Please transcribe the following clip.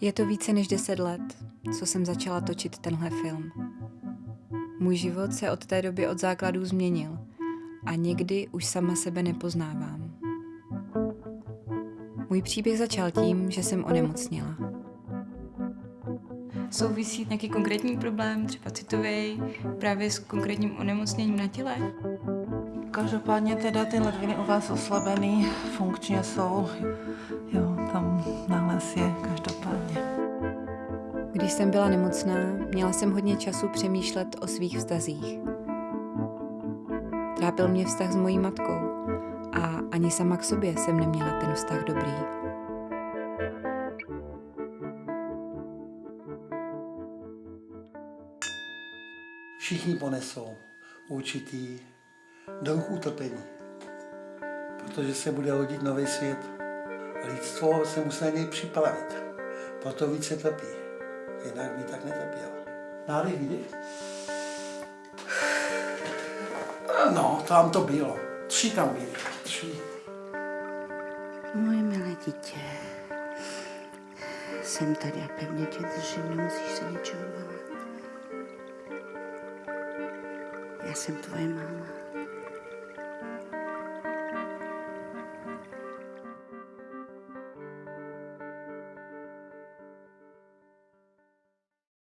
Je to více než deset let, co jsem začala točit tenhle film. Můj život se od té doby od základů změnil a někdy už sama sebe nepoznávám. Můj příběh začal tím, že jsem onemocněla. Souvisí nějaký konkrétní problém, třeba citový, právě s konkrétním onemocněním na těle? Každopádně teda ty ledviny u vás oslabený, funkčně jsou. Jo, tam nález je každopádně. Když jsem byla nemocná, měla jsem hodně času přemýšlet o svých vztazích. Trápil mě vztah s mojí matkou a ani sama k sobě jsem neměla ten vztah dobrý. Všichni ponesou určitý druh utrpení, protože se bude hodit nový svět. Lidstvo se musí na něj připravit, proto více trpí. Jinak by tak netrpěl. Nádech, výdech. No, tam to bylo. Tři tam byly. Tři. Moje milé dítě, jsem tady a pevně tě držím, nemusíš se ničeho bát. Já jsem tvoje máma.